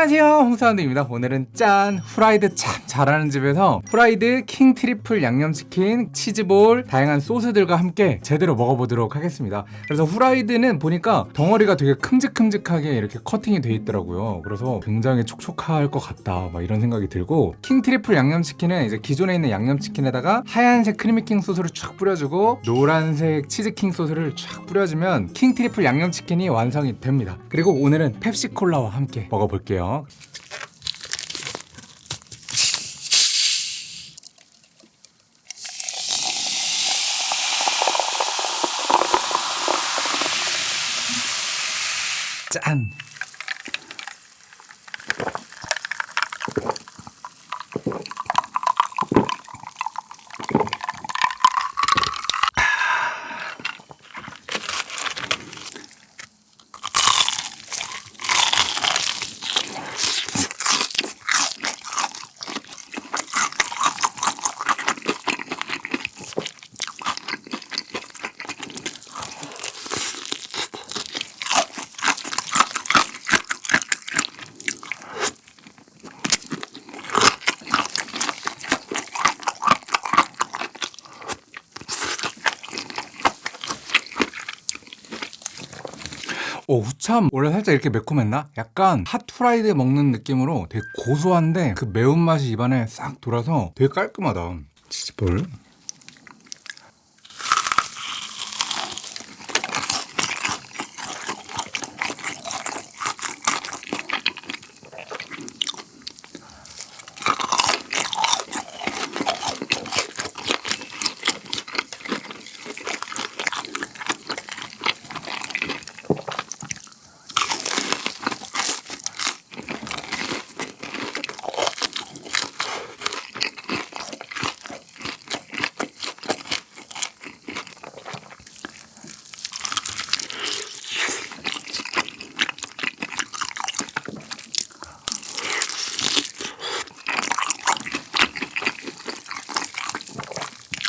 안녕하세요. 홍사운드입니다. 오늘은 짠 후라이드 참 잘하는 집에서 후라이드 킹 트리플 양념치킨 치즈볼 다양한 소스들과 함께 제대로 먹어보도록 하겠습니다. 그래서 후라이드는 보니까 덩어리가 되게 큼직큼직하게 이렇게 커팅이 돼 있더라고요. 그래서 굉장히 촉촉할 것 같다 막 이런 생각이 들고 킹 트리플 양념치킨은 이제 기존에 있는 양념치킨에다가 하얀색 크리미킹 소스를 쫙 뿌려주고 노란색 치즈킹 소스를 쫙 뿌려주면 킹 트리플 양념치킨이 완성이 됩니다. 그리고 오늘은 펩시콜라와 함께 먹어볼게요 짠! 오 후참 원래 살짝 이렇게 매콤했나? 약간 핫프라이드 먹는 느낌으로 되게 고소한데 그 매운맛이 입안에 싹 돌아서 되게 깔끔하다 치즈볼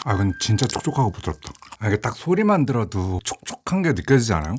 아 근데 진짜 촉촉하고 부드럽다 아, 이게 딱 소리만 들어도 촉촉한 게 느껴지지 않아요?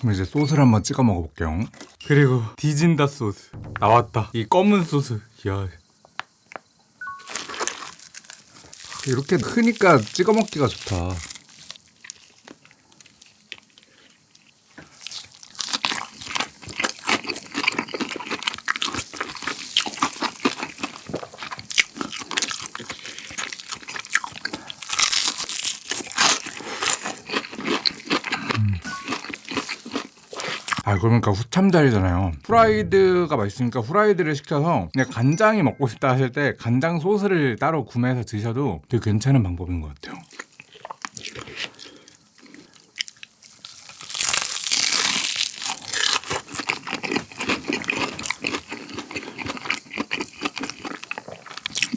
그럼 이제 소스를 한번 찍어 먹어볼게요. 그리고 디진다 소스 나왔다. 이 검은 소스. 이야. 이렇게 크니까 찍어 먹기가 좋다. 아 그러니까 후참자리잖아요. 후라이드가 맛있으니까 후라이드를 시켜서 그냥 간장이 먹고 싶다 하실 때 간장 소스를 따로 구매해서 드셔도 되게 괜찮은 방법인 것 같아요.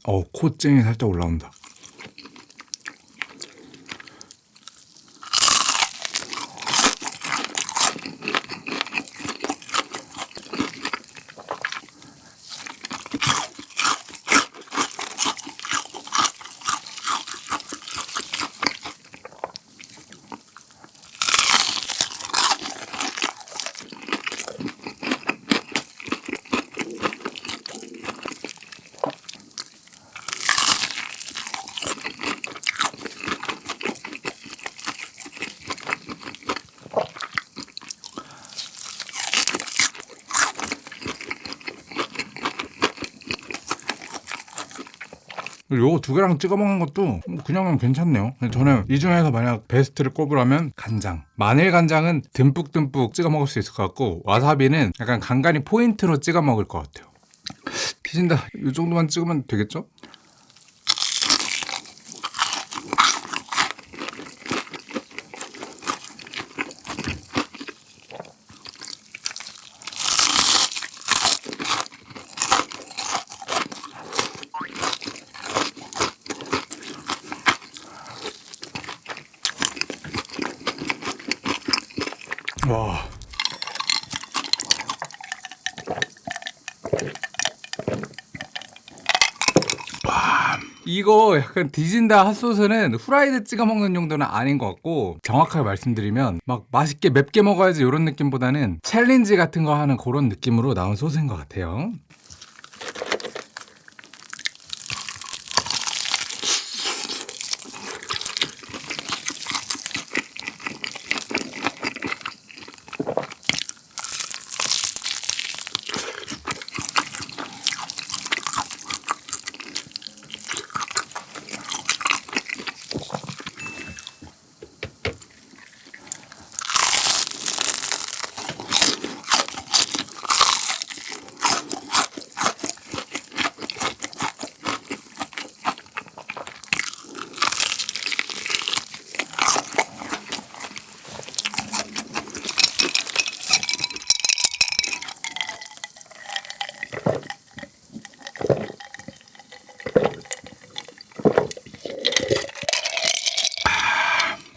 어 코증이 살짝 올라온다 요거 두 개랑 찍어 먹는 것도 그냥 괜찮네요. 저는 이 중에서 만약 베스트를 꼽으라면 간장. 마늘 간장은 듬뿍듬뿍 찍어 먹을 수 있을 것 같고 와사비는 약간 간간히 포인트로 찍어 먹을 것 같아요. 티진다. 이 정도만 찍으면 되겠죠? 와. 이거 약간 디진다 핫소스는 후라이드 찍어 먹는 용도는 아닌 것 같고 정확하게 말씀드리면 막 맛있게 맵게 먹어야지 이런 느낌보다는 챌린지 같은 거 하는 그런 느낌으로 나온 소스인 것 같아요.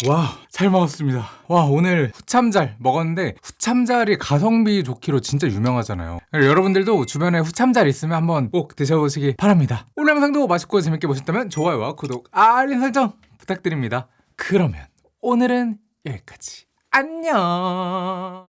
와, 잘 먹었습니다. 와, 오늘 후참잘 먹었는데 후참잘이 가성비 좋기로 진짜 유명하잖아요. 여러분들도 주변에 후참잘 있으면 한번 꼭 드셔보시기 바랍니다. 오늘 영상도 맛있고 재밌게 보셨다면 좋아요와 구독, 알림 설정 부탁드립니다. 그러면 오늘은 여기까지. 안녕.